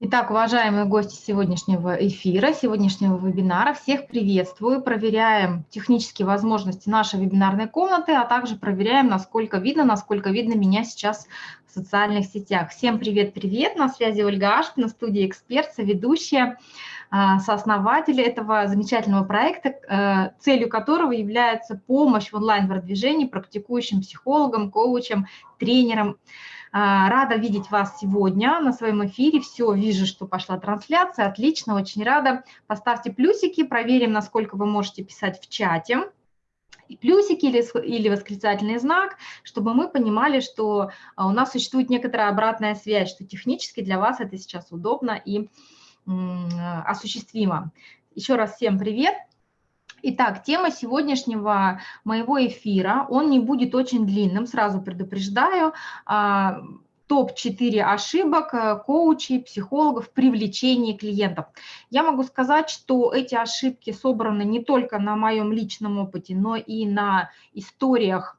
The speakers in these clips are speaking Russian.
Итак, уважаемые гости сегодняшнего эфира, сегодняшнего вебинара, всех приветствую. Проверяем технические возможности нашей вебинарной комнаты, а также проверяем, насколько видно, насколько видно меня сейчас в социальных сетях. Всем привет-привет, на связи Ольга Ашкина, студия «Эксперт», ведущая, а, сооснователь этого замечательного проекта, э, целью которого является помощь в онлайн-продвижении практикующим психологам, коучам, тренерам, рада видеть вас сегодня на своем эфире. Все, вижу, что пошла трансляция. Отлично, очень рада. Поставьте плюсики, проверим, насколько вы можете писать в чате. И плюсики или, или восклицательный знак, чтобы мы понимали, что а, у нас существует некоторая обратная связь, что технически для вас это сейчас удобно и осуществимо. Еще раз всем привет. Итак, тема сегодняшнего моего эфира, он не будет очень длинным, сразу предупреждаю. А, Топ-4 ошибок э, коучей, психологов в привлечении клиентов. Я могу сказать, что эти ошибки собраны не только на моем личном опыте, но и на историях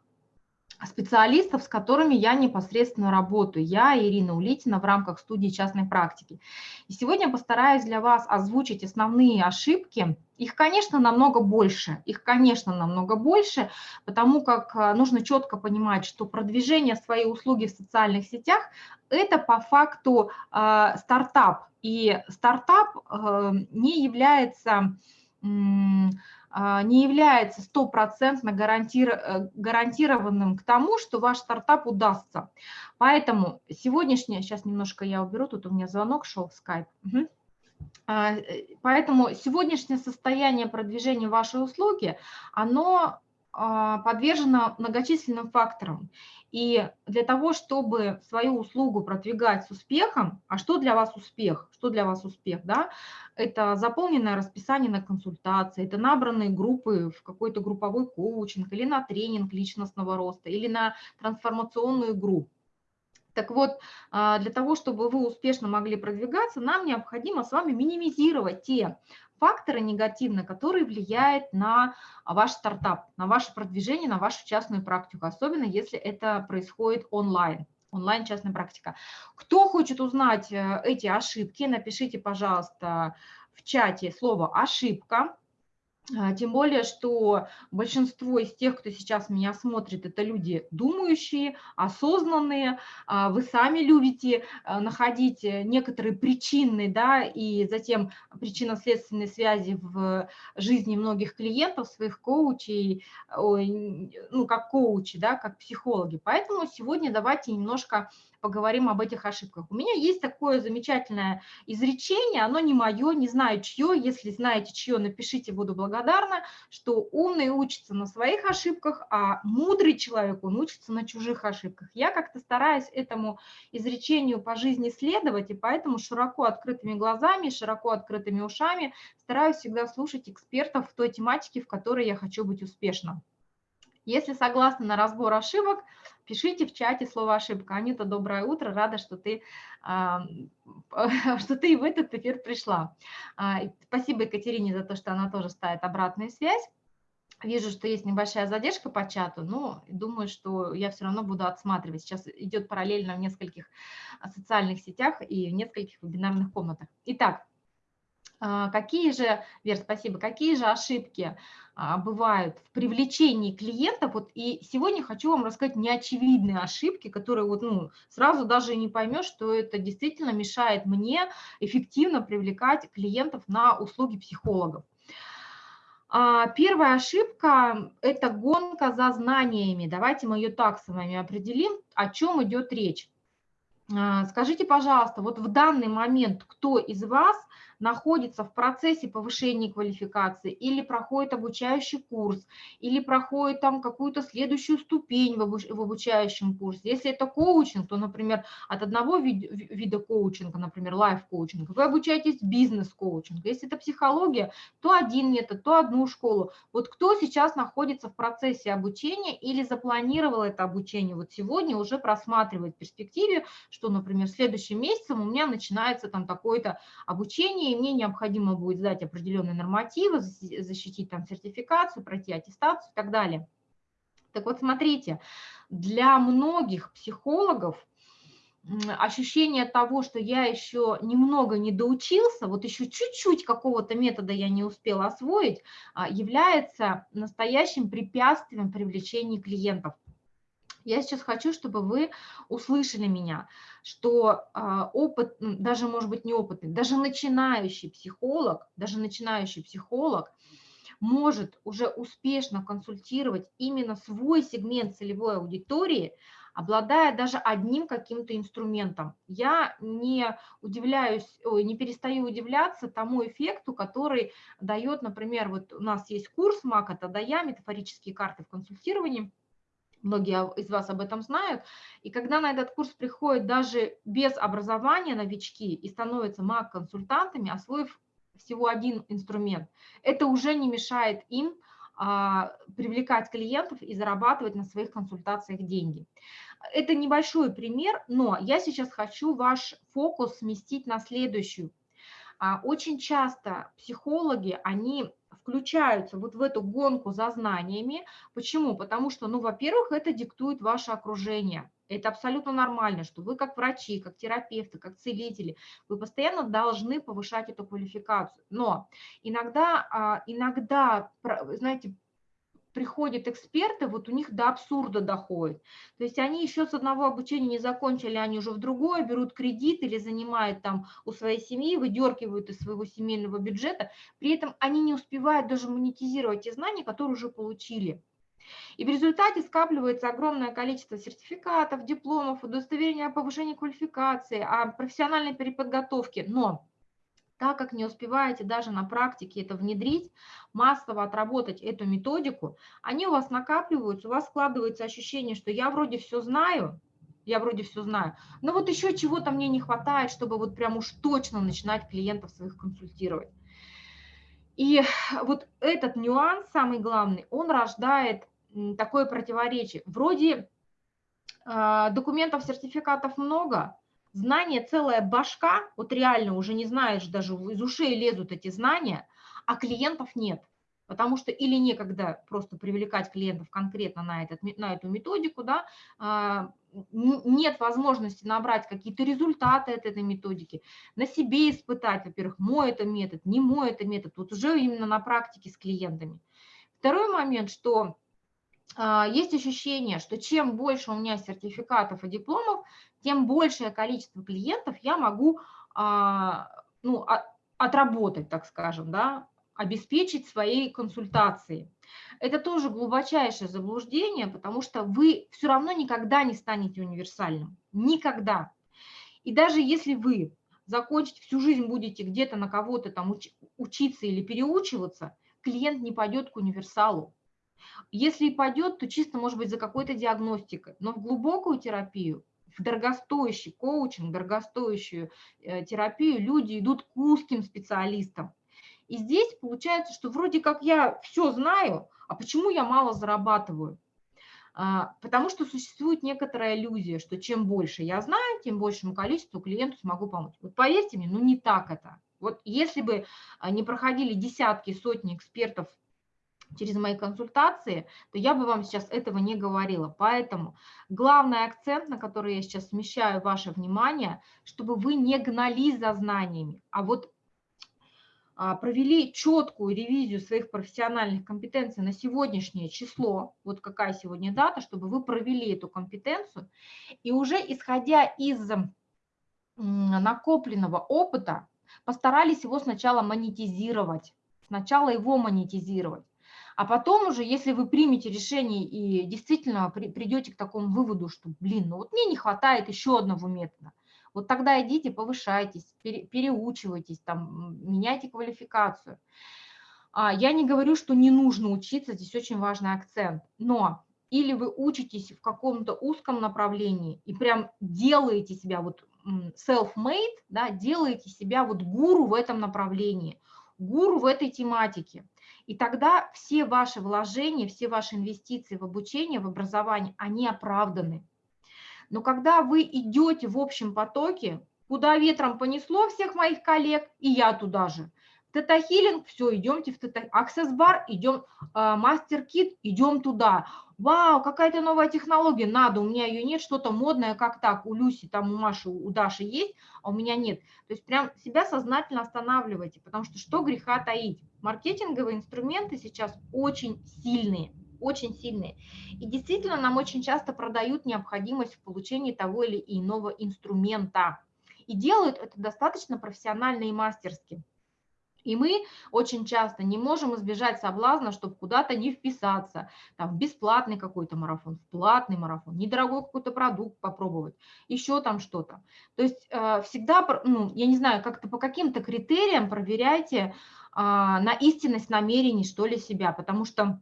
специалистов, с которыми я непосредственно работаю. Я, Ирина Улитина, в рамках студии частной практики. И сегодня я постараюсь для вас озвучить основные ошибки. Их, конечно, намного больше. Их, конечно, намного больше, потому как э, нужно четко понимать, что продвижение своей услуги в социальных сетях – это по факту э, стартап. И стартап э, не является... Э, не является стопроцентно э, гарантированным к тому, что ваш стартап удастся. Поэтому сегодняшнее, сейчас немножко я уберу, тут у меня звонок шел в Skype. Угу. Поэтому сегодняшнее состояние продвижения вашей услуги, оно а, подвержено многочисленным факторам. И для того, чтобы свою услугу продвигать с успехом, а что для вас успех? Что для вас успех? Да? Это заполненное расписание на консультации, это набранные группы в какой-то групповой коучинг или на тренинг личностного роста, или на трансформационную игру. Так вот, а, для того, чтобы вы успешно могли продвигаться, нам необходимо с вами минимизировать те факторы негативные, которые влияют на ваш стартап, на ваше продвижение, на вашу частную практику, особенно если это происходит онлайн онлайн частная практика. Кто хочет узнать э, эти ошибки, напишите, пожалуйста, в чате слово «ошибка», а, тем более, что большинство из тех, кто сейчас меня смотрит, это люди думающие, осознанные. А, вы сами любите а, находить некоторые причины, да, и затем причинно-следственные связи в жизни многих клиентов, своих коучей, ну, как коучи, да, как психологи. Поэтому сегодня давайте немножко поговорим об этих ошибках. У меня есть такое замечательное изречение, оно не мое, не знаю чье, если знаете чье, напишите, буду благодарна, что умный учится на своих ошибках, а мудрый человек, он учится на чужих ошибках. Я как-то стараюсь этому изречению по жизни следовать, и поэтому широко открытыми глазами, широко открытыми ушами стараюсь всегда слушать экспертов в той тематике, в которой я хочу быть успешна. Если согласны на разбор ошибок, пишите в чате слово ошибка. Анита, доброе утро, рада, что ты, что ты в этот эфир пришла. А, спасибо Екатерине за то, что она тоже ставит обратную связь. Вижу, что есть небольшая задержка по чату, но думаю, что я все равно буду отсматривать. Сейчас идет параллельно в нескольких социальных сетях и в нескольких вебинарных комнатах. Итак, а, какие же, Вер, спасибо, какие же ошибки а, бывают в привлечении клиентов? Вот и сегодня хочу вам рассказать неочевидные ошибки, которые вот, ну, сразу даже не поймешь, что это действительно мешает мне эффективно привлекать клиентов на услуги психологов. А, первая ошибка – это гонка за знаниями. Давайте мы ее так с вами определим, о чем идет речь. Скажите, пожалуйста, вот в данный момент кто из вас – находится в процессе повышения квалификации или проходит обучающий курс, или проходит там какую-то следующую ступень в, обуч в обучающем курсе. Если это коучинг, то, например, от одного вид вида коучинга, например, лайф-коучинг, вы обучаетесь бизнес-коучингу. Если это психология, то один метод, то одну школу. Вот кто сейчас находится в процессе обучения или запланировал это обучение, вот сегодня уже просматривает в перспективе, что, например, следующим месяцем у меня начинается там такое-то обучение, и мне необходимо будет сдать определенные нормативы, защитить там сертификацию, пройти аттестацию и так далее. Так вот, смотрите, для многих психологов ощущение того, что я еще немного не доучился, вот еще чуть-чуть какого-то метода я не успела освоить, а, является настоящим препятствием привлечения клиентов. Я сейчас хочу, чтобы вы услышали меня, что а, опыт, даже, может быть, не опытный, даже начинающий психолог, даже начинающий психолог может уже успешно консультировать именно свой сегмент целевой аудитории, обладая даже одним каким-то инструментом. Я не удивляюсь, не перестаю удивляться тому эффекту, который дает, например, вот у нас есть курс МАК, это я, метафорические карты в консультировании, многие из вас об этом знают, и когда на этот курс приходят даже без образования новички и становятся МАК-консультантами, освоив всего один инструмент, это уже не мешает им а, привлекать клиентов и зарабатывать на своих консультациях деньги. Это небольшой пример, но я сейчас хочу ваш фокус сместить на следующую. А, очень часто психологи, они включаются вот в эту гонку за знаниями. Почему? Потому что, ну, во-первых, это диктует ваше окружение. Это абсолютно нормально, что вы как врачи, как терапевты, как целители, вы постоянно должны повышать эту квалификацию. Но иногда, а, иногда, знаете, приходят эксперты, вот у них до абсурда доходит. То есть они еще с одного обучения не закончили, они уже в другое берут кредит или занимают там у своей семьи, выдергивают из своего семейного бюджета. При этом они не успевают даже монетизировать те знания, которые уже получили. И в результате скапливается огромное количество сертификатов, дипломов, удостоверений о повышении квалификации, о профессиональной переподготовке. Но так как не успеваете даже на практике это внедрить, массово отработать эту методику, они у вас накапливаются, у вас складывается ощущение, что я вроде все знаю, я вроде все знаю, но вот еще чего-то мне не хватает, чтобы вот прям уж точно начинать клиентов своих консультировать. И вот этот нюанс, самый главный, он рождает такое противоречие. Вроде э, документов, сертификатов много, знания целая башка, вот реально уже не знаешь, даже из ушей лезут эти знания, а клиентов нет. Потому что или некогда просто привлекать клиентов конкретно на, этот, на эту методику, да, а, нет возможности набрать какие-то результаты от этой методики, на себе испытать, во-первых, мой это метод, не мой это метод, вот уже именно на практике с клиентами. Второй момент, что есть ощущение, что чем больше у меня сертификатов и дипломов, тем большее количество клиентов я могу а, ну, отработать, так скажем, да, обеспечить своей консультацией. Это тоже глубочайшее заблуждение, потому что вы все равно никогда не станете универсальным. Никогда. И даже если вы закончить всю жизнь будете где-то на кого-то там учиться или переучиваться, клиент не пойдет к универсалу. Если и пойдет, то чисто, может быть, за какой-то диагностикой. Но в глубокую терапию, в дорогостоящий коучинг, дорогостоящую э, терапию люди идут к узким специалистам. И здесь получается, что вроде как я все знаю, а почему я мало зарабатываю? А, потому что существует некоторая иллюзия, что чем больше я знаю, тем большему количеству клиенту смогу помочь. Вот поверьте мне, ну не так это. Вот если бы а, не проходили десятки, сотни экспертов через мои консультации, то я бы вам сейчас этого не говорила. Поэтому главный акцент, на который я сейчас смещаю ваше внимание, чтобы вы не гнались за знаниями, а вот а, провели четкую ревизию своих профессиональных компетенций на сегодняшнее число, вот какая сегодня дата, чтобы вы провели эту компетенцию, и уже исходя из накопленного опыта, постарались его сначала монетизировать, сначала его монетизировать. А потом уже, если вы примете решение и действительно при, придете к такому выводу, что, блин, ну вот мне не хватает еще одного метода, вот тогда идите, повышайтесь, пере, переучивайтесь, там, меняйте квалификацию. А, я не говорю, что не нужно учиться, здесь очень важный акцент, но или вы учитесь в каком-то узком направлении и прям делаете себя вот self-made, да, делаете себя вот гуру в этом направлении, гуру в этой тематике. И тогда все ваши вложения, все ваши инвестиции в обучение, в образование, они оправданы. Но когда вы идете в общем потоке, куда ветром понесло всех моих коллег, и я туда же, Тета-хилинг, все, идемте в тета Access бар, идем, мастер-кит, идем туда. Вау, какая-то новая технология, надо, у меня ее нет, что-то модное, как так, у Люси, там у Маши, у Даши есть, а у меня нет. То есть прям себя сознательно останавливайте, потому что что греха таить? Маркетинговые инструменты сейчас очень сильные, очень сильные. И действительно нам очень часто продают необходимость в получении того или иного инструмента. И делают это достаточно профессионально и мастерски. И мы очень часто не можем избежать соблазна, чтобы куда-то не вписаться, там, в бесплатный какой-то марафон, в платный марафон, недорогой какой-то продукт попробовать, еще там что-то. То есть э, всегда, ну, я не знаю, как-то по каким-то критериям проверяйте э, на истинность намерений, что ли, себя, потому что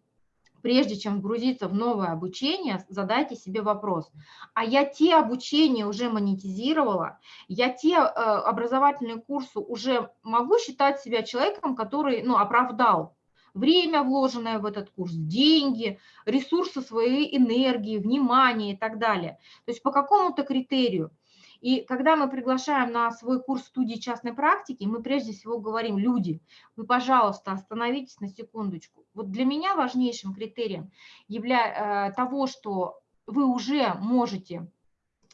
прежде чем вгрузиться в новое обучение, задайте себе вопрос, а я те обучения уже монетизировала, я те э, образовательные курсы уже могу считать себя человеком, который ну, оправдал время, вложенное в этот курс, деньги, ресурсы своей энергии, внимание и так далее. То есть по какому-то критерию. И когда мы приглашаем на свой курс студии частной практики, мы прежде всего говорим, люди, вы, пожалуйста, остановитесь на секундочку. Вот для меня важнейшим критерием явля... Э, того, что вы уже можете,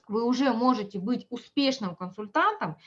вы уже можете быть успешным консультантом,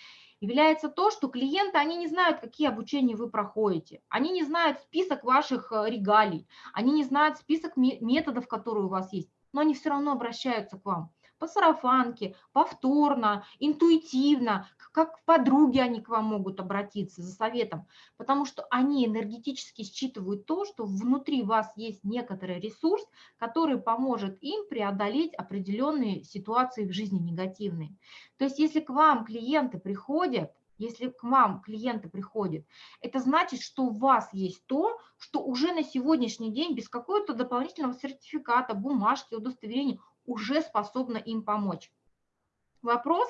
является то, что клиенты, они не знают, какие обучения вы проходите, они не знают список ваших э, регалий, они не знают список методов, которые у вас есть, но они все равно обращаются к вам по сарафанке, повторно, интуитивно, как подруги они к вам могут обратиться за советом, потому что они энергетически считывают то, что внутри вас есть некоторый ресурс, который поможет им преодолеть определенные ситуации в жизни негативные. То есть если к вам клиенты приходят, если к вам клиенты приходят, это значит, что у вас есть то, что уже на сегодняшний день без какого-то дополнительного сертификата, бумажки, удостоверения уже способна им помочь. Вопрос,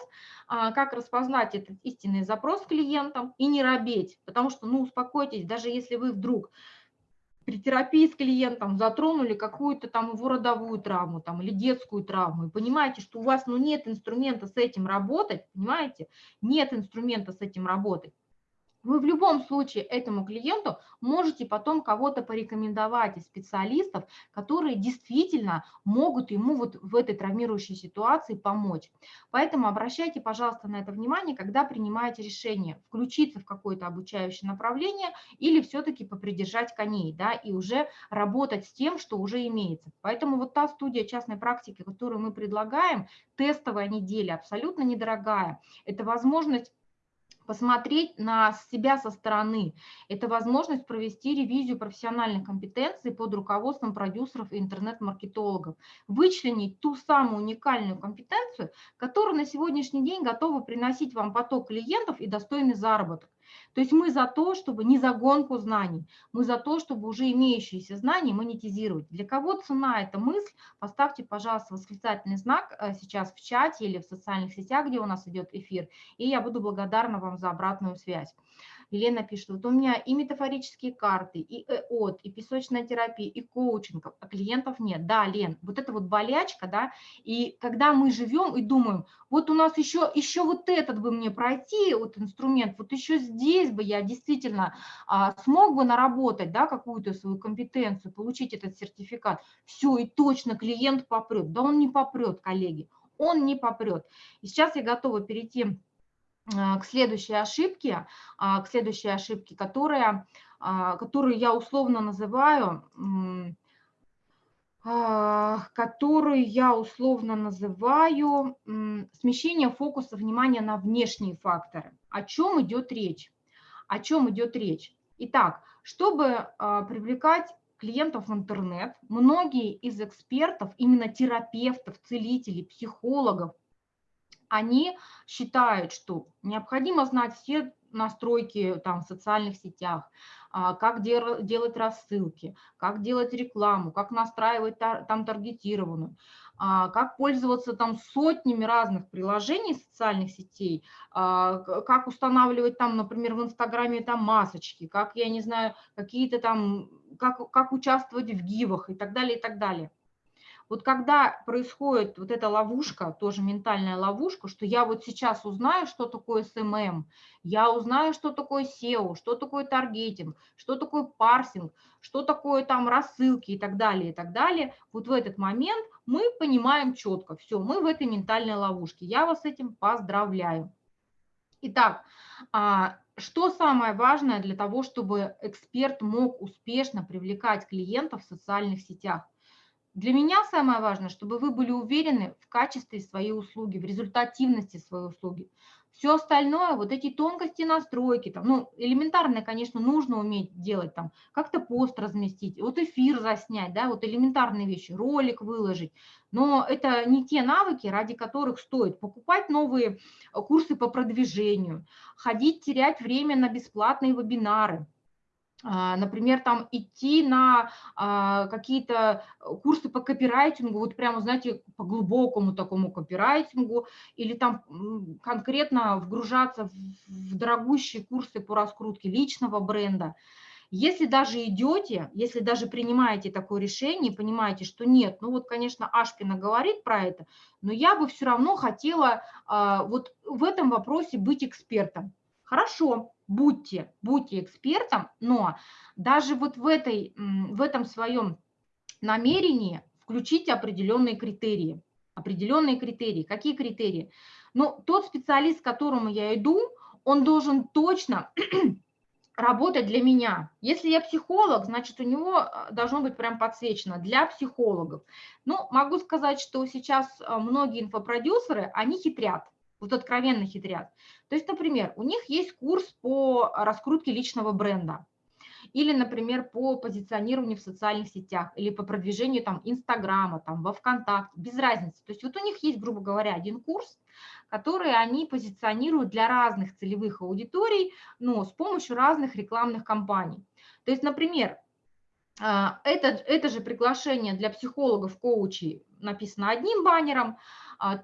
а, как распознать этот истинный запрос клиентам и не робеть, потому что, ну, успокойтесь, даже если вы вдруг при терапии с клиентом затронули какую-то там его родовую травму там, или детскую травму, и понимаете, что у вас ну, нет инструмента с этим работать, понимаете, нет инструмента с этим работать, вы в любом случае этому клиенту можете потом кого-то порекомендовать из специалистов, которые действительно могут ему вот в этой травмирующей ситуации помочь. Поэтому обращайте, пожалуйста, на это внимание, когда принимаете решение включиться в какое-то обучающее направление или все-таки попридержать коней, да, и уже работать с тем, что уже имеется. Поэтому вот та студия частной практики, которую мы предлагаем, тестовая неделя, абсолютно недорогая, это возможность посмотреть на себя со стороны. Это возможность провести ревизию профессиональных компетенций под руководством продюсеров и интернет-маркетологов, вычленить ту самую уникальную компетенцию, которая на сегодняшний день готова приносить вам поток клиентов и достойный заработок. То есть мы за то, чтобы не за гонку знаний, мы за то, чтобы уже имеющиеся знания монетизировать. Для кого цена эта мысль, поставьте, пожалуйста, восклицательный знак э, сейчас в чате или в социальных сетях, где у нас идет эфир, и я буду благодарна вам за обратную связь. Елена пишет, вот у меня и метафорические карты, и ЭОТ, и песочная терапия, и коучинг, а клиентов нет. Да, Лен, вот это вот болячка, да, и когда мы живем и думаем, вот у нас еще, еще вот этот бы мне пройти, вот инструмент, вот еще здесь бы я действительно а, смог бы наработать, да, какую-то свою компетенцию, получить этот сертификат, все, и точно клиент попрет. Да он не попрет, коллеги, он не попрет. И сейчас я готова перейти а, к следующей ошибке, а, к следующей ошибке, которая, а, которую я условно называю, которую я условно называю смещение фокуса внимания на внешние факторы. О чем идет речь? О чем идет речь? Итак, чтобы привлекать клиентов в интернет, многие из экспертов, именно терапевтов, целителей, психологов, они считают, что необходимо знать все настройки там, в социальных сетях, а, как делать рассылки, как делать рекламу, как настраивать там таргетированную, а, как пользоваться там сотнями разных приложений социальных сетей, а, как устанавливать там, например, в Инстаграме там масочки, как, я не знаю, какие-то там, как, как участвовать в гивах и так далее, и так далее. Вот когда происходит вот эта ловушка, тоже ментальная ловушка, что я вот сейчас узнаю, что такое SMM, я узнаю, что такое SEO, что такое таргетинг, что такое парсинг, что такое там рассылки и так далее, и так далее, вот в этот момент мы понимаем четко, все, мы в этой ментальной ловушке. Я вас с этим поздравляю. Итак, а, что самое важное для того, чтобы эксперт мог успешно привлекать клиентов в социальных сетях? Для меня самое важное, чтобы вы были уверены в качестве своей услуги, в результативности своей услуги. Все остальное, вот эти тонкости настройки, там, ну, элементарное, конечно, нужно уметь делать, там, как-то пост разместить, вот эфир заснять, да, вот элементарные вещи, ролик выложить, но это не те навыки, ради которых стоит покупать новые курсы по продвижению, ходить, терять время на бесплатные вебинары, например, там идти на а, какие-то курсы по копирайтингу, вот прямо, знаете, по глубокому такому копирайтингу, или там конкретно вгружаться в дорогущие курсы по раскрутке личного бренда. Если даже идете, если даже принимаете такое решение, понимаете, что нет, ну вот, конечно, Ашпина говорит про это, но я бы все равно хотела а, вот в этом вопросе быть экспертом. Хорошо, будьте, будьте экспертом, но даже вот в, этой, в этом своем намерении включите определенные критерии. Определенные критерии. Какие критерии? Ну, тот специалист, к которому я иду, он должен точно работать для меня. Если я психолог, значит, у него э, должно быть прям подсвечено для психологов. Ну, могу сказать, что сейчас э, многие инфопродюсеры, они хитрят вот откровенно хитрят. То есть, например, у них есть курс по раскрутке личного бренда, или, например, по позиционированию в социальных сетях, или по продвижению там Инстаграма, там во ВКонтакте, без разницы. То есть вот у них есть, грубо говоря, один курс, который они позиционируют для разных целевых аудиторий, но с помощью разных рекламных кампаний. То есть, например, а, это, это же приглашение для психологов, коучей написано одним баннером,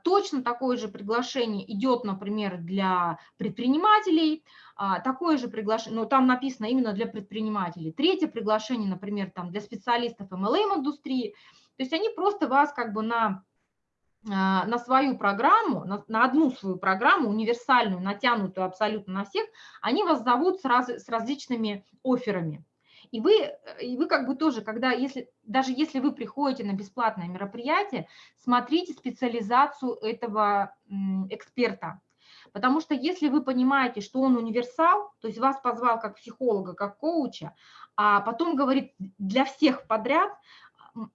точно такое же приглашение идет, например, для предпринимателей, а, такое же приглашение, но там написано именно для предпринимателей. Третье приглашение, например, там для специалистов MLM-индустрии. То есть они просто вас как бы на на свою программу, на, на одну свою программу, универсальную, натянутую абсолютно на всех, они вас зовут с, раз, с различными офферами. И вы, э, и вы как бы тоже, когда, если, даже если вы приходите на бесплатное мероприятие, смотрите специализацию этого эксперта. Потому что если вы понимаете, что он универсал, то есть вас позвал как психолога, как коуча, а потом говорит для всех подряд,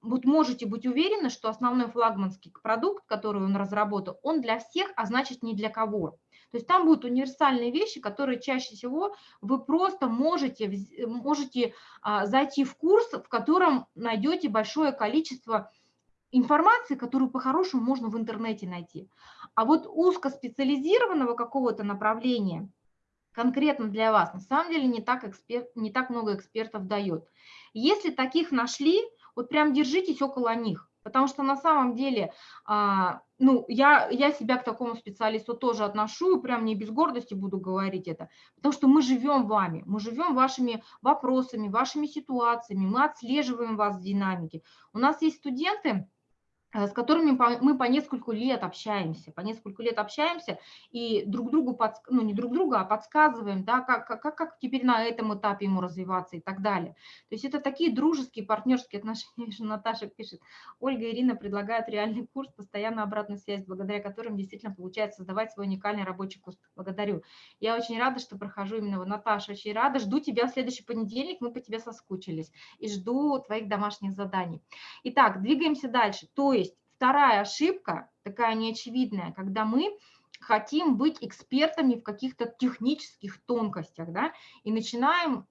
вот можете быть уверены, что основной флагманский продукт, который он разработал, он для всех, а значит не для кого. То есть там будут универсальные вещи, которые чаще всего вы просто можете, можете а, зайти в курс, в котором найдете большое количество информации, которую по-хорошему можно в интернете найти. А вот узкоспециализированного какого-то направления конкретно для вас на самом деле не так, эксперт, не так много экспертов дает. Если таких нашли, вот прям держитесь около них. Потому что на самом деле, а, ну, я, я себя к такому специалисту тоже отношу, прям не без гордости буду говорить это, потому что мы живем вами, мы живем вашими вопросами, вашими ситуациями, мы отслеживаем вас в динамике. У нас есть студенты, с которыми мы по нескольку лет общаемся, по нескольку лет общаемся и друг другу, подск... ну не друг друга, а подсказываем, да, как, как, как теперь на этом этапе ему развиваться и так далее. То есть это такие дружеские, партнерские отношения, что Наташа пишет, Ольга и Ирина предлагают реальный курс, постоянно обратную связь, благодаря которым действительно получается создавать свой уникальный рабочий курс. Благодарю. Я очень рада, что прохожу именно в Наташа, очень рада. Жду тебя в следующий понедельник, мы по тебе соскучились. И жду твоих домашних заданий. Итак, двигаемся дальше. То вторая ошибка, такая неочевидная, когда мы хотим быть экспертами в каких-то технических тонкостях, да, и начинаем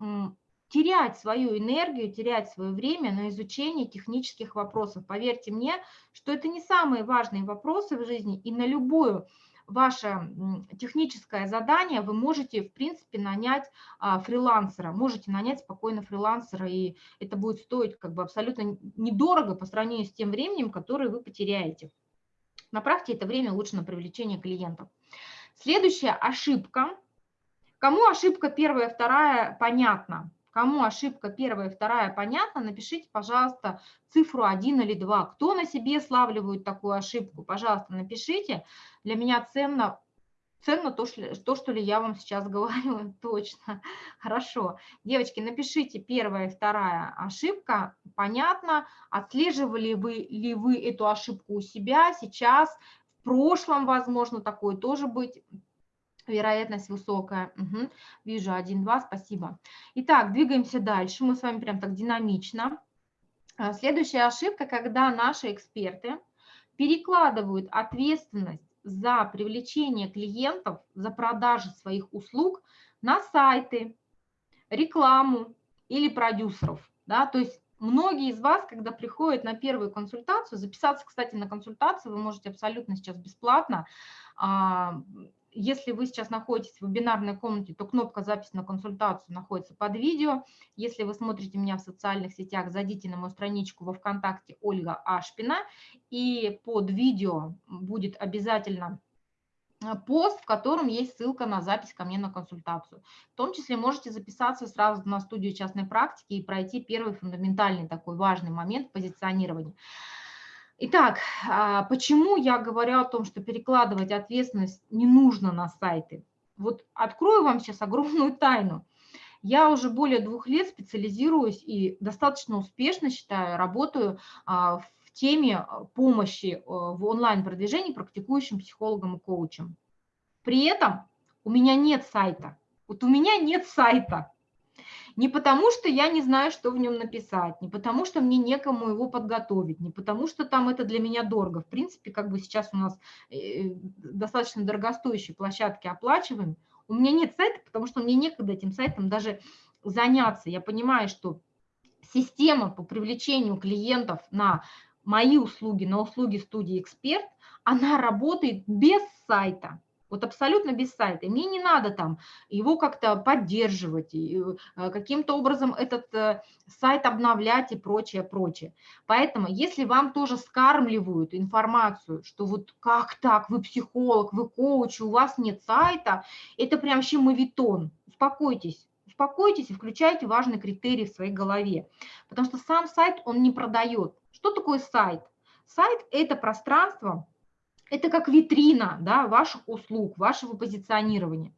терять свою энергию, терять свое время на изучение технических вопросов. Поверьте мне, что это не самые важные вопросы в жизни, и на любую ваше техническое задание вы можете, в принципе, нанять а, фрилансера, можете нанять спокойно фрилансера, и это будет стоить как бы абсолютно недорого по сравнению с тем временем, которое вы потеряете. Направьте это время лучше на привлечение клиентов. Следующая ошибка. Кому ошибка первая, вторая, понятно. Кому ошибка первая, вторая понятна, напишите, пожалуйста, цифру 1 или 2. Кто на себе славливает такую ошибку, пожалуйста, напишите. Для меня ценно ценно то, то, что ли я вам сейчас говорю, точно. Хорошо. Девочки, напишите первая и вторая ошибка. Понятно, отслеживали вы ли вы эту ошибку у себя сейчас, в прошлом, возможно, такое тоже быть. Вероятность высокая. Угу. Вижу, один, два, спасибо. Итак, двигаемся дальше. Мы с вами прям так динамично. А, следующая ошибка, когда наши эксперты перекладывают ответственность за привлечение клиентов, за продажи своих услуг на сайты, рекламу или продюсеров. Да? То есть многие из вас, когда приходят на первую консультацию, записаться, кстати, на консультацию вы можете абсолютно сейчас бесплатно, а, если вы сейчас находитесь в вебинарной комнате, то кнопка «Запись на консультацию» находится под видео. Если вы смотрите меня в социальных сетях, зайдите на мою страничку во ВКонтакте Ольга Ашпина, и под видео будет обязательно э, пост, в котором есть ссылка на запись ко мне на консультацию. В том числе можете записаться сразу на студию частной практики и пройти первый фундаментальный такой важный момент позиционирования. Итак, а, почему я говорю о том, что перекладывать ответственность не нужно на сайты? Вот открою вам сейчас огромную тайну. Я уже более двух лет специализируюсь и достаточно успешно, считаю, работаю а, в теме помощи в онлайн-продвижении практикующим психологам и коучам. При этом у меня нет сайта. Вот у меня нет сайта. Не потому, что я не знаю, что в нем написать, не потому, что мне некому его подготовить, не потому, что там это для меня дорого. В принципе, как бы сейчас у нас э, достаточно дорогостоящие площадки оплачиваем. У меня нет сайта, потому что мне некогда этим сайтом даже заняться. Я понимаю, что система по привлечению клиентов на мои услуги, на услуги студии «Эксперт», она работает без сайта. Вот абсолютно без сайта. мне не надо там его как-то поддерживать, и э, каким-то образом этот э, сайт обновлять и прочее, прочее. Поэтому, если вам тоже скармливают информацию, что вот как так, вы психолог, вы коуч, у вас нет сайта, это прям вообще мавитон. Успокойтесь. Успокойтесь и включайте важный критерий в своей голове. Потому что сам сайт, он не продает. Что такое сайт? Сайт – это пространство, это как витрина да, ваших услуг, вашего позиционирования.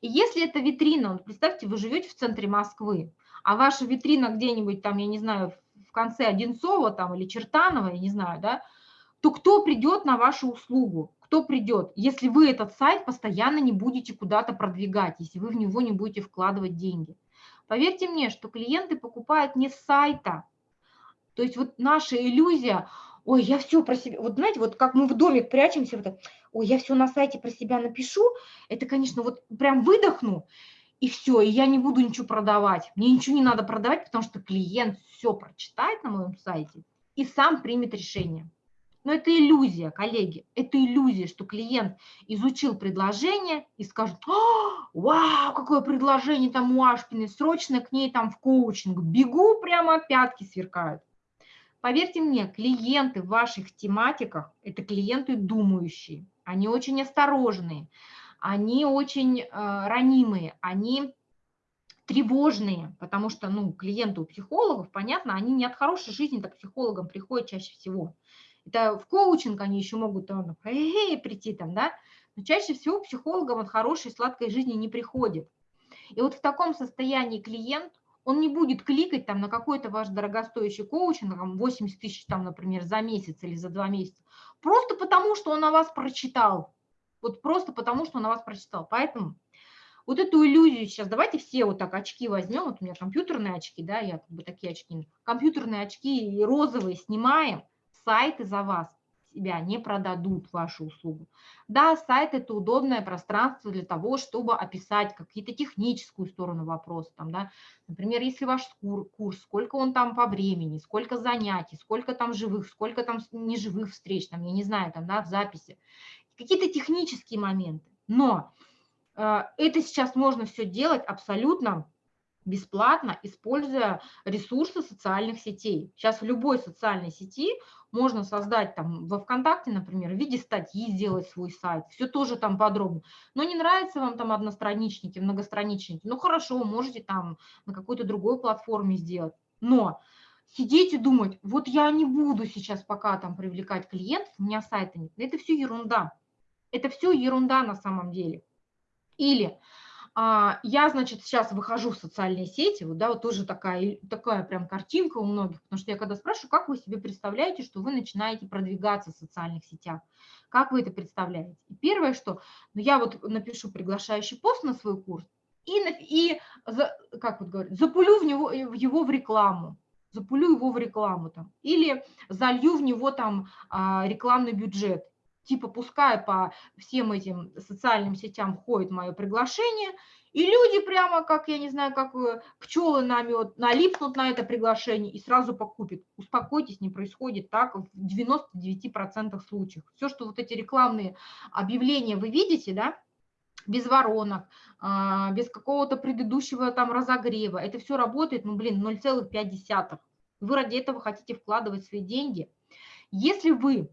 И если это витрина, вот представьте, вы живете в центре Москвы, а ваша витрина где-нибудь там, я не знаю, в конце Одинцова там или Чертанова, я не знаю, да, то кто придет на вашу услугу? Кто придет, если вы этот сайт постоянно не будете куда-то продвигать, если вы в него не будете вкладывать деньги? Поверьте мне, что клиенты покупают не с сайта. То есть вот наша иллюзия, ой, я все про себя, вот знаете, вот как мы в домик прячемся, вот, ой, я все на сайте про себя напишу, это, конечно, вот прям выдохну, и все, и я не буду ничего продавать. Мне ничего не надо продавать, потому что клиент все прочитает на моем сайте и сам примет решение. Но это иллюзия, коллеги, это иллюзия, что клиент изучил предложение и скажет, вау, какое предложение там у Ашпины, срочно к ней там в коучинг, бегу прямо, пятки сверкают. Поверьте мне, клиенты в ваших тематиках – это клиенты думающие, они очень осторожные, они очень э, ранимые, они тревожные, потому что ну, клиенты у психологов, понятно, они не от хорошей жизни, к психологам приходят чаще всего. Это в коучинг они еще могут там, э, прийти там, да, но чаще всего психологам от хорошей сладкой жизни не приходит. И вот в таком состоянии клиент, он не будет кликать там на какой-то ваш дорогостоящий коучинг, там 80 тысяч, там, например, за месяц или за два месяца, просто потому, что он о вас прочитал. Вот просто потому, что он о вас прочитал. Поэтому вот эту иллюзию сейчас, давайте все вот так очки возьмем, вот у меня компьютерные очки, да, я как бы такие очки, компьютерные очки и розовые снимаем, сайты за вас себя не продадут вашу услугу. Да, сайт – это удобное пространство для того, чтобы описать какие-то техническую сторону вопроса. Там, да. Например, если ваш курс, сколько он там по времени, сколько занятий, сколько там живых, сколько там неживых встреч, там, я не знаю, там, да, в записи. Какие-то технические моменты. Но э, это сейчас можно все делать абсолютно бесплатно, используя ресурсы социальных сетей. Сейчас в любой социальной сети можно создать там во ВКонтакте, например, в виде статьи сделать свой сайт, все тоже там подробно. Но не нравится вам там одностраничники, многостраничники, ну хорошо, можете там на какой-то другой платформе сделать. Но сидеть и думать, вот я не буду сейчас пока там привлекать клиентов, у меня сайта нет, это все ерунда. Это все ерунда на самом деле. Или я, значит, сейчас выхожу в социальные сети, вот, да, вот тоже такая, такая прям картинка у многих, потому что я когда спрашиваю, как вы себе представляете, что вы начинаете продвигаться в социальных сетях, как вы это представляете? И первое, что ну, я вот напишу приглашающий пост на свой курс и, и как вот говорят, запулю в него, в его в рекламу, запулю его в рекламу там, или залью в него там а, рекламный бюджет, типа пускай по всем этим социальным сетям ходит мое приглашение, и люди прямо, как, я не знаю, как э, пчелы на мед, налипнут на это приглашение и сразу покупят. Успокойтесь, не происходит так в 99% случаев. Все, что вот эти рекламные объявления вы видите, да, без воронок, а, без какого-то предыдущего там разогрева, это все работает, ну, блин, 0,5. Вы ради этого хотите вкладывать свои деньги. Если вы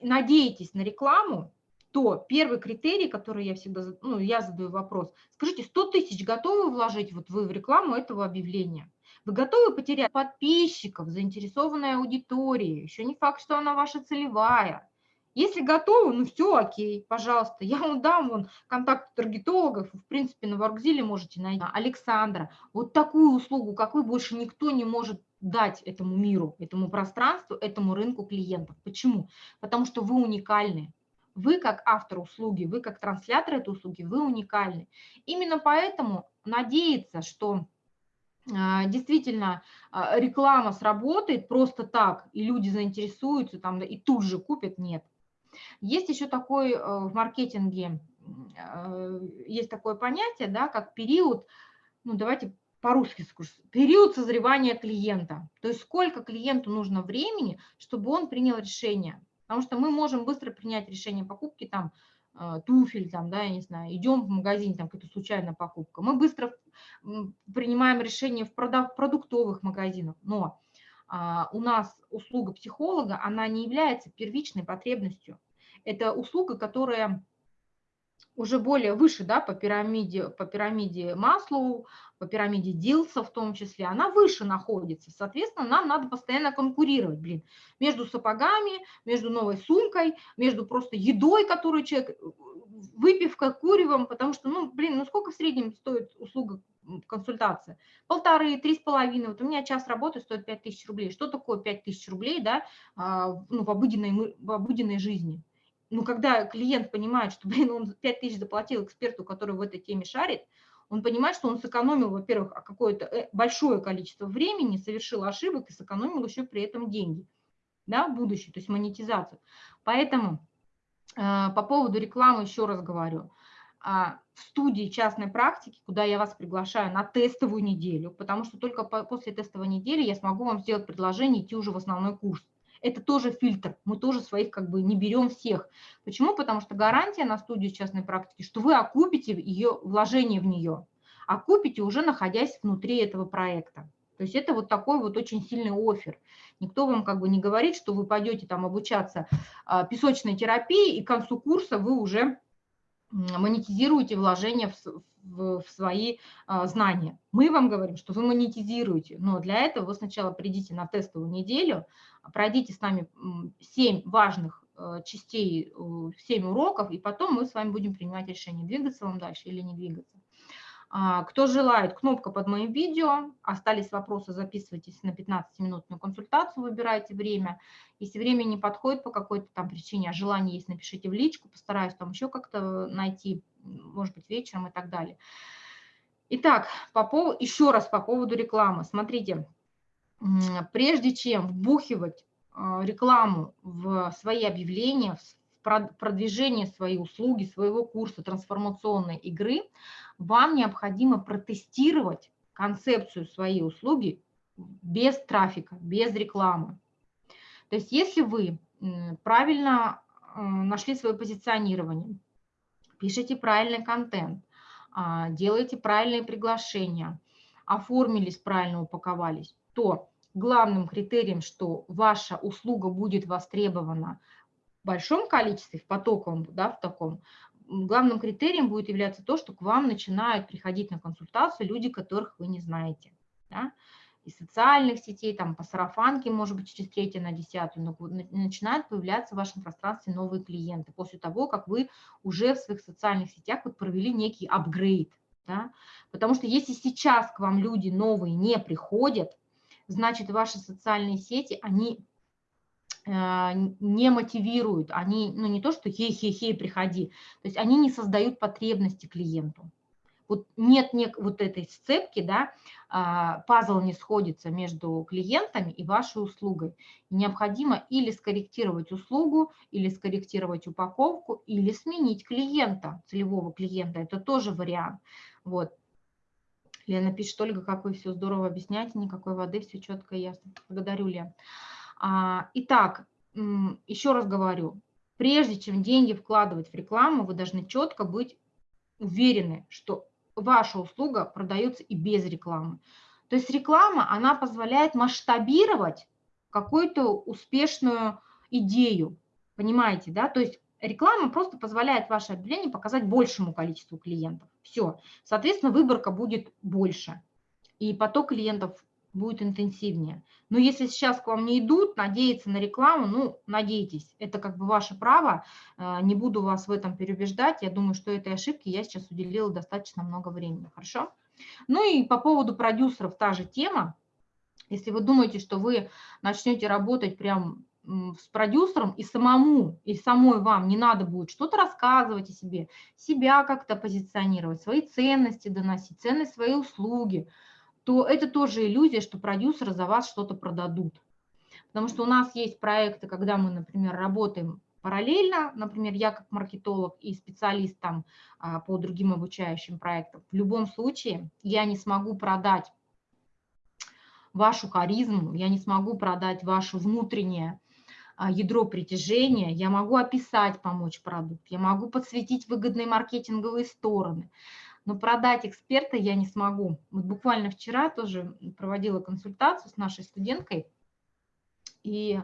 надеетесь на рекламу, то первый критерий, который я всегда, ну, я задаю вопрос, скажите, 100 тысяч готовы вложить вот вы в рекламу этого объявления? Вы готовы потерять подписчиков, заинтересованной аудитории? Еще не факт, что она ваша целевая. Если готовы, ну все, окей, пожалуйста, я вам дам вон контакт таргетологов, в принципе, на Воркзиле можете найти. Александра, вот такую услугу, как вы, больше никто не может дать этому миру, этому пространству, этому рынку клиентов. Почему? Потому что вы уникальны. Вы как автор услуги, вы как транслятор этой услуги, вы уникальны. Именно поэтому надеяться, что а, действительно а, реклама сработает просто так, и люди заинтересуются там, и тут же купят, нет. Есть еще такой э, в маркетинге, есть такое понятие, да, как период, ну давайте по-русски скажу, период созревания клиента. То есть сколько клиенту нужно времени, чтобы он принял решение. Потому что мы можем быстро принять решение покупки там э, туфель, там, да, я не знаю, идем в магазин, там какая-то случайная покупка. Мы быстро принимаем решение в продуктовых магазинах, но а, у нас услуга психолога, она не является первичной потребностью. Это услуга, которая уже более выше, да, по пирамиде, по пирамиде Маслоу, по пирамиде Дилса в том числе, она выше находится. Соответственно, нам надо постоянно конкурировать, блин, между сапогами, между новой сумкой, между просто едой, которую человек, выпивка, куревом, потому что, ну, блин, ну сколько в среднем стоит услуга консультация? Полторы, три с половиной. Вот у меня час работы стоит пять тысяч рублей. Что такое пять тысяч рублей, да, а, ну, в обыденной, в обыденной жизни? Ну, когда клиент понимает, что, блин, он 5 тысяч заплатил эксперту, который в этой теме шарит, он понимает, что он сэкономил, во-первых, какое-то э, большое количество времени, совершил ошибок и сэкономил еще при этом деньги да, в будущее, то есть монетизацию. Поэтому э, по поводу рекламы еще раз говорю. Э, в студии частной практики, куда я вас приглашаю на тестовую неделю, потому что только по, после тестовой недели я смогу вам сделать предложение идти уже в основной курс это тоже фильтр, мы тоже своих как бы не берем всех. Почему? Потому что гарантия на студию частной практики, что вы окупите ее вложение в нее, окупите уже находясь внутри этого проекта. То есть это вот такой вот очень сильный офер. Никто вам как бы не говорит, что вы пойдете там обучаться а, песочной терапии, и к концу курса вы уже монетизируете вложения в, в, в свои а, знания. Мы вам говорим, что вы монетизируете, но для этого вы сначала придите на тестовую неделю, пройдите с нами 7 важных э, частей, 7 уроков, и потом мы с вами будем принимать решение, двигаться вам дальше или не двигаться. А, кто желает, кнопка под моим видео. Остались вопросы, записывайтесь на 15-минутную консультацию, выбирайте время. Если время не подходит по какой-то там причине, а желание есть, напишите в личку, постараюсь там еще как-то найти, может быть, вечером и так далее. Итак, по поводу, еще раз по поводу рекламы. Смотрите, прежде чем вбухивать а, рекламу в свои объявления, в продвижение своей услуги, своего курса трансформационной игры, вам необходимо протестировать концепцию своей услуги без трафика, без рекламы. То есть если вы правильно нашли свое позиционирование, пишете правильный контент, а, делаете правильные приглашения, оформились, правильно упаковались, то главным критерием, что ваша услуга будет востребована большом количестве, в потоковом, да, в таком, главным критерием будет являться то, что к вам начинают приходить на консультацию люди, которых вы не знаете. Да? Из социальных сетей, там по сарафанке, может быть, через третье на десятую, но начинают появляться в вашем пространстве новые клиенты после того, как вы уже в своих социальных сетях вот провели некий апгрейд. Да? Потому что если сейчас к вам люди новые не приходят, значит, ваши социальные сети, они не мотивируют, они, ну не то, что хей-хей-хей, приходи, то есть они не создают потребности клиенту. Вот нет, нет вот этой сцепки, да, а, пазл не сходится между клиентами и вашей услугой. необходимо или скорректировать услугу, или скорректировать упаковку, или сменить клиента, целевого клиента. Это тоже вариант. Вот. Лена пишет, Ольга, как вы все здорово объясняете, никакой воды, все четко и ясно. Благодарю, Лен. А, итак, еще раз говорю, прежде чем деньги вкладывать в рекламу, вы должны четко быть уверены, что ваша услуга продается и без рекламы. То есть реклама, она позволяет масштабировать какую-то успешную идею, понимаете, да? То есть реклама просто позволяет ваше объявление показать большему количеству клиентов. Все. Соответственно, выборка будет больше, и поток клиентов будет интенсивнее. Но если сейчас к вам не идут, надеяться на рекламу, ну, надейтесь, это как бы ваше право, э, не буду вас в этом переубеждать, я думаю, что этой ошибки я сейчас уделила достаточно много времени, хорошо? Ну и по поводу продюсеров та же тема, если вы думаете, что вы начнете работать прям с продюсером и самому, и самой вам не надо будет что-то рассказывать о себе, себя как-то позиционировать, свои ценности доносить, ценность своей услуги, то это тоже иллюзия, что продюсеры за вас что-то продадут. Потому что у нас есть проекты, когда мы, например, работаем параллельно, например, я как маркетолог и специалист там а, по другим обучающим проектам, в любом случае я не смогу продать вашу харизму, я не смогу продать ваше внутреннее а, ядро притяжения, я могу описать, помочь продукт, я могу подсветить выгодные маркетинговые стороны, но продать эксперта я не смогу. Вот буквально вчера тоже проводила консультацию с нашей студенткой, и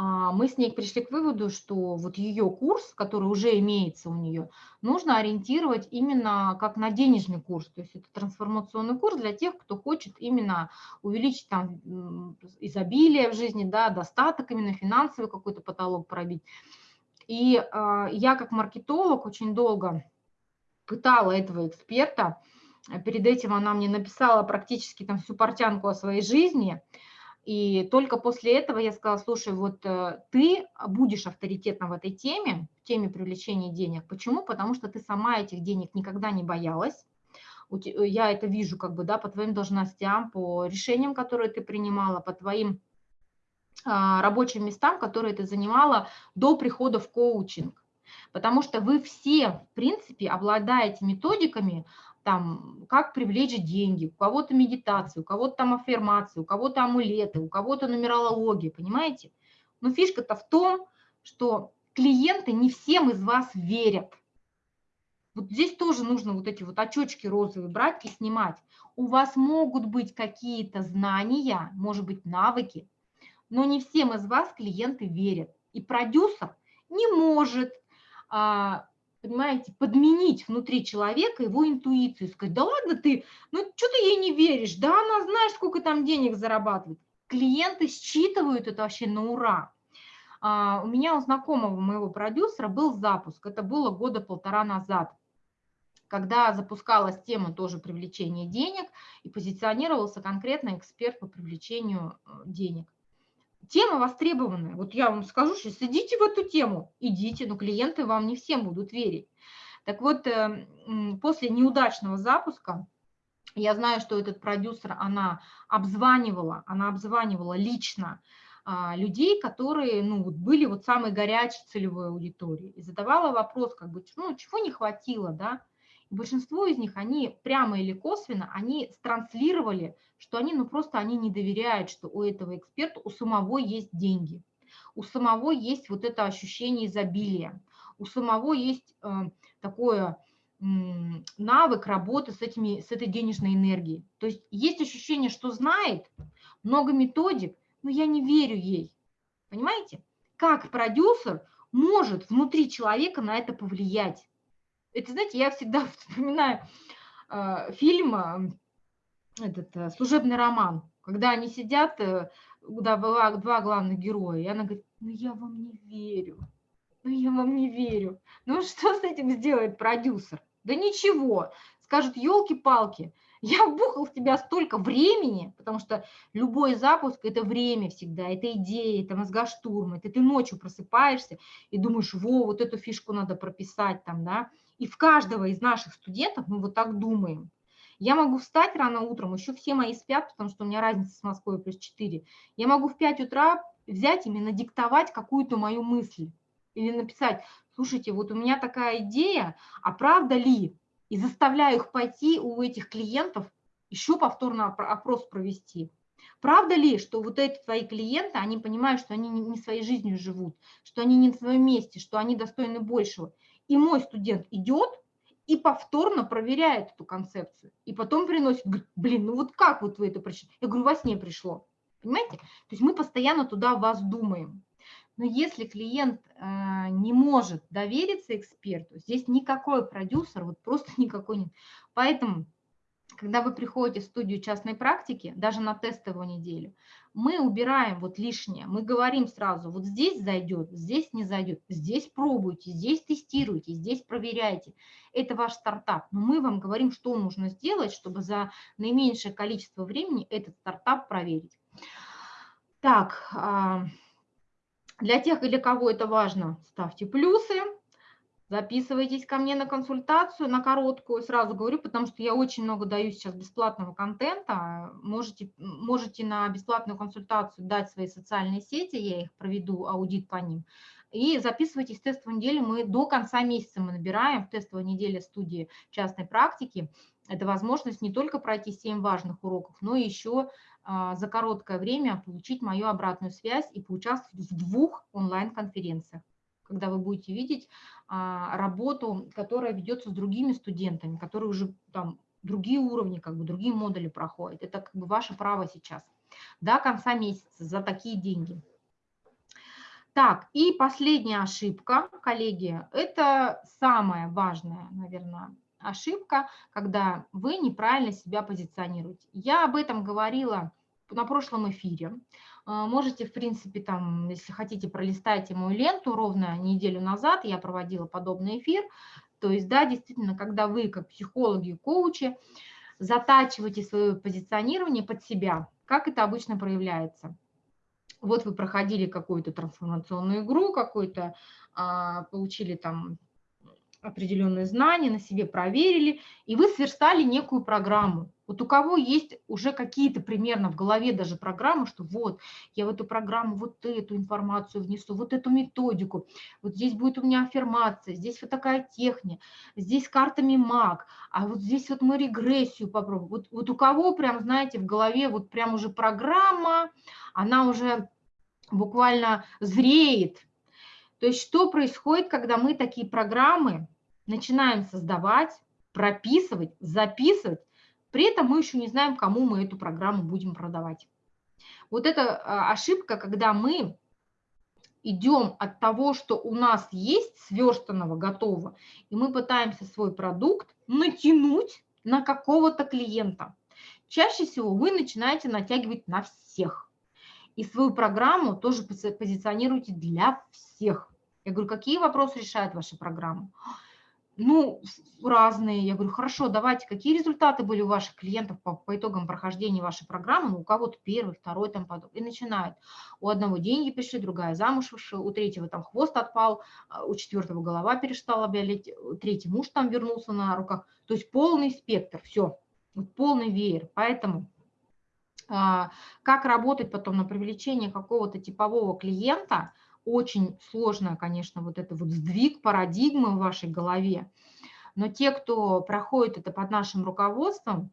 а, мы с ней пришли к выводу, что вот ее курс, который уже имеется у нее, нужно ориентировать именно как на денежный курс. То есть это трансформационный курс для тех, кто хочет именно увеличить там изобилие в жизни, да, достаток, именно финансовый какой-то потолок пробить. И э, я как маркетолог очень долго пытала этого эксперта. Перед этим она мне написала практически там всю портянку о своей жизни – и только после этого я сказала, слушай, вот э, ты будешь авторитетом в этой теме, в теме привлечения денег. Почему? Потому что ты сама этих денег никогда не боялась. Я это вижу как бы, да, по твоим должностям, по решениям, которые ты принимала, по твоим а, рабочим местам, которые ты занимала до прихода в коучинг. Потому что вы все, в принципе, обладаете методиками, там, как привлечь деньги, у кого-то медитацию, у кого-то там аффирмации, у кого-то амулеты, у кого-то нумерология, понимаете? Но фишка-то в том, что клиенты не всем из вас верят. Вот здесь тоже нужно вот эти вот очечки розовые брать и снимать. У вас могут быть какие-то знания, может быть, навыки, но не всем из вас клиенты верят. И продюсер не может понимаете, подменить внутри человека его интуицию, сказать, да ладно ты, ну что ты ей не веришь, да она знаешь, сколько там денег зарабатывает. Клиенты считывают это вообще на ура. А, у меня у знакомого моего продюсера был запуск, это было года полтора назад, когда запускалась тема тоже привлечения денег и позиционировался конкретно эксперт по привлечению э, денег тема востребованная. Вот я вам скажу, что идите в эту тему, идите, но клиенты вам не всем будут верить. Так вот, э, после неудачного запуска, я знаю, что этот продюсер, она обзванивала, она обзванивала лично а, людей, которые ну, были вот самой горячей целевой аудиторией, и задавала вопрос, как бы, ну, чего не хватило, да, большинство из них, они прямо или косвенно, они транслировали, что они, ну просто они не доверяют, что у этого эксперта, у самого есть деньги, у самого есть вот это ощущение изобилия, у самого есть э, такое навык работы с, этими, с этой денежной энергией. То есть есть ощущение, что знает, много методик, но я не верю ей. Понимаете? Как продюсер может внутри человека на это повлиять? Это, знаете, я всегда вспоминаю э, фильм, э, этот э, служебный роман, когда они сидят, э, да, была два главных героя, и она говорит, ну я вам не верю, ну я вам не верю. Ну что с этим сделает продюсер? Да ничего, скажут, елки-палки, я вбухал в тебя столько времени, потому что любой запуск – это время всегда, это идея, это мозгоштурм, это ты ночью просыпаешься и думаешь, во, вот эту фишку надо прописать там, да. И в каждого из наших студентов мы вот так думаем. Я могу встать рано утром, еще все мои спят, потому что у меня разница с Москвой плюс 4. Я могу в 5 утра взять именно диктовать какую-то мою мысль или написать, слушайте, вот у меня такая идея, а правда ли? И заставляю их пойти у этих клиентов еще повторно опрос провести. Правда ли, что вот эти твои клиенты, они понимают, что они не своей жизнью живут, что они не на своем месте, что они достойны большего. И мой студент идет и повторно проверяет эту концепцию. И потом приносит, говорит, блин, ну вот как вот вы это прочитали? Я говорю, во сне пришло. Понимаете? То есть мы постоянно туда вас думаем. Но если клиент э, не может довериться эксперту, здесь никакой продюсер, вот просто никакой нет. Поэтому, когда вы приходите в студию частной практики, даже на тестовую неделю, мы убираем вот лишнее, мы говорим сразу, вот здесь зайдет, здесь не зайдет, здесь пробуйте, здесь тестируйте, здесь проверяйте. Это ваш стартап, но мы вам говорим, что нужно сделать, чтобы за наименьшее количество времени этот стартап проверить. Так, а, для тех, для кого это важно, ставьте плюсы, записывайтесь ко мне на консультацию, на короткую, сразу говорю, потому что я очень много даю сейчас бесплатного контента. Можете, можете на бесплатную консультацию дать свои социальные сети, я их проведу, аудит по ним. И записывайтесь в тестовую неделю, мы до конца месяца мы набираем в тестовой неделе студии частной практики. Это возможность не только пройти 7 важных уроков, но еще а, за короткое время получить мою обратную связь и поучаствовать в двух онлайн-конференциях, когда вы будете видеть а, работу, которая ведется с другими студентами, которые уже там другие уровни, как бы другие модули проходят. Это как бы ваше право сейчас. До конца месяца за такие деньги. Так, и последняя ошибка, коллеги, это самая важная, наверное, ошибка, когда вы неправильно себя позиционируете. Я об этом говорила на прошлом эфире. А, можете, в принципе, там, если хотите, пролистайте мою ленту. Ровно неделю назад я проводила подобный эфир. То есть, да, действительно, когда вы, как психологи, коучи, затачиваете свое позиционирование под себя, как это обычно проявляется. Вот вы проходили какую-то трансформационную игру, какую-то, а, получили там определенные знания, на себе проверили, и вы сверстали некую программу. Вот у кого есть уже какие-то примерно в голове даже программы, что вот, я в эту программу вот эту информацию внесу, вот эту методику, вот здесь будет у меня аффирмация, здесь вот такая техника, здесь картами маг, а вот здесь вот мы регрессию попробуем. Вот, вот у кого прям, знаете, в голове вот прям уже программа, она уже буквально зреет, то есть что происходит, когда мы такие программы начинаем создавать, прописывать, записывать, при этом мы еще не знаем, кому мы эту программу будем продавать. Вот это а, ошибка, когда мы идем от того, что у нас есть сверстанного, готового, и мы пытаемся свой продукт натянуть на какого-то клиента. Чаще всего вы начинаете натягивать на всех и свою программу тоже позиционируйте для всех. Я говорю, какие вопросы решает ваша программа? Ну, разные. Я говорю, хорошо, давайте, какие результаты были у ваших клиентов по, по итогам прохождения вашей программы? Ну, у кого-то первый, второй, там потом. И начинают. У одного деньги пришли, другая замуж вышла, у третьего там хвост отпал, а у четвертого голова перестала болеть, третий муж там вернулся на руках. То есть полный спектр, все, полный веер. Поэтому а, как работать потом на привлечение какого-то типового клиента, очень сложно, конечно, вот это вот сдвиг парадигмы в вашей голове. Но те, кто проходит это под нашим руководством,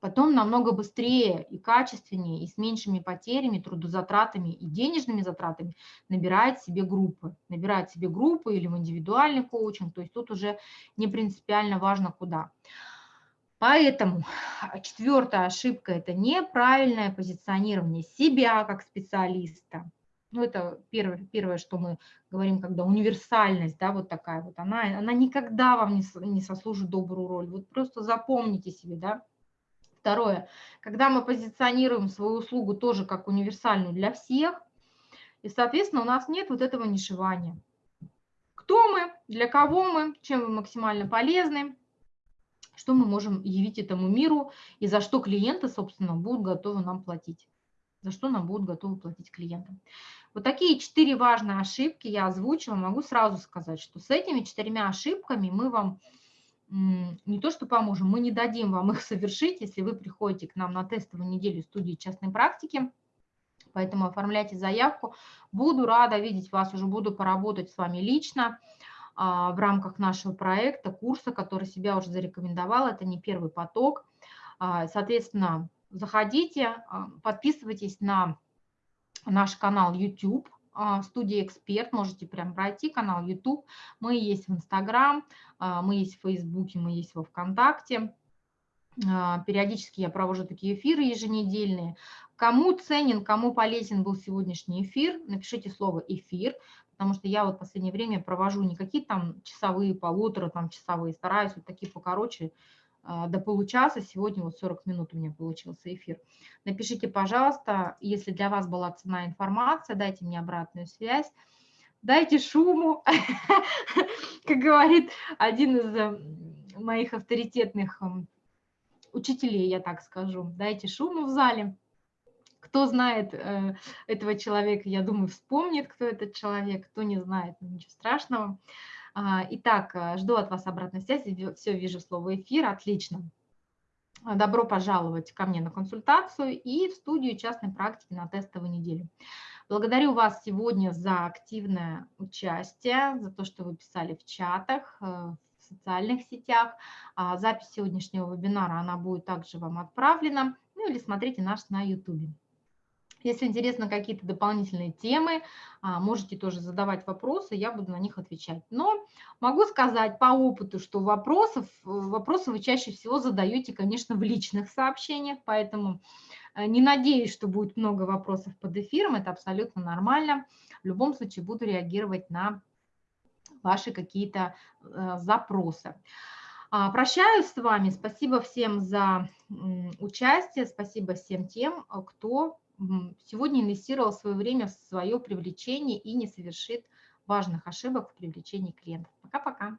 потом намного быстрее и качественнее, и с меньшими потерями, трудозатратами и денежными затратами набирает себе группы. Набирает себе группы или в индивидуальный коучинг, то есть тут уже не принципиально важно куда. Поэтому четвертая ошибка – это неправильное позиционирование себя как специалиста. Ну, это первое, первое, что мы говорим, когда универсальность, да, вот такая вот, она, она никогда вам не, не сослужит добрую роль. Вот просто запомните себе, да, Второе, когда мы позиционируем свою услугу тоже как универсальную для всех, и, соответственно, у нас нет вот этого нишевания. Кто мы, для кого мы, чем мы максимально полезны, что мы можем явить этому миру и за что клиенты, собственно, будут готовы нам платить. За что нам будут готовы платить клиенты. Вот такие четыре важные ошибки я озвучила. Могу сразу сказать, что с этими четырьмя ошибками мы вам не то что поможем, мы не дадим вам их совершить, если вы приходите к нам на тестовую неделю студии частной практики. Поэтому оформляйте заявку. Буду рада видеть вас, уже буду поработать с вами лично а, в рамках нашего проекта, курса, который себя уже зарекомендовал. Это не первый поток. А, соответственно, заходите, а, подписывайтесь на наш канал YouTube, а, студия «Эксперт», можете прям пройти, канал YouTube, мы есть в Инстаграм, а, мы есть в Фейсбуке, мы есть во Вконтакте. Периодически я провожу такие эфиры еженедельные. Кому ценен, кому полезен был сегодняшний эфир, напишите слово «эфир», потому что я вот в последнее время провожу не какие там часовые, полутора там часовые, стараюсь вот такие покороче, до получаса. Сегодня вот 40 минут у меня получился эфир. Напишите, пожалуйста, если для вас была цена информация, дайте мне обратную связь. Дайте шуму, как говорит один из моих авторитетных учителей, я так скажу. Дайте шуму в зале. Кто знает э, этого человека, я думаю, вспомнит, кто этот человек. Кто не знает, ну, ничего страшного. А, итак, э, жду от вас обратной связи. Все, вижу слово эфир. Отлично. А, добро пожаловать ко мне на консультацию и в студию частной практики на тестовую неделю. Благодарю вас сегодня за активное участие, за то, что вы писали в чатах, э, в социальных сетях. А, запись сегодняшнего вебинара, она будет также вам отправлена. Ну или смотрите нас на YouTube. Если интересны какие-то дополнительные темы, а, можете тоже задавать вопросы, я буду на них отвечать. Но могу сказать по опыту, что вопросов, вопросы вы чаще всего задаете, конечно, в личных сообщениях, поэтому э, не надеюсь, что будет много вопросов под эфиром, это абсолютно нормально. В любом случае буду реагировать на ваши какие-то э, запросы. А, прощаюсь с вами. Спасибо всем за участие. Спасибо всем тем, кто сегодня инвестировал свое время в свое привлечение и не совершит важных ошибок в привлечении клиентов. Пока-пока.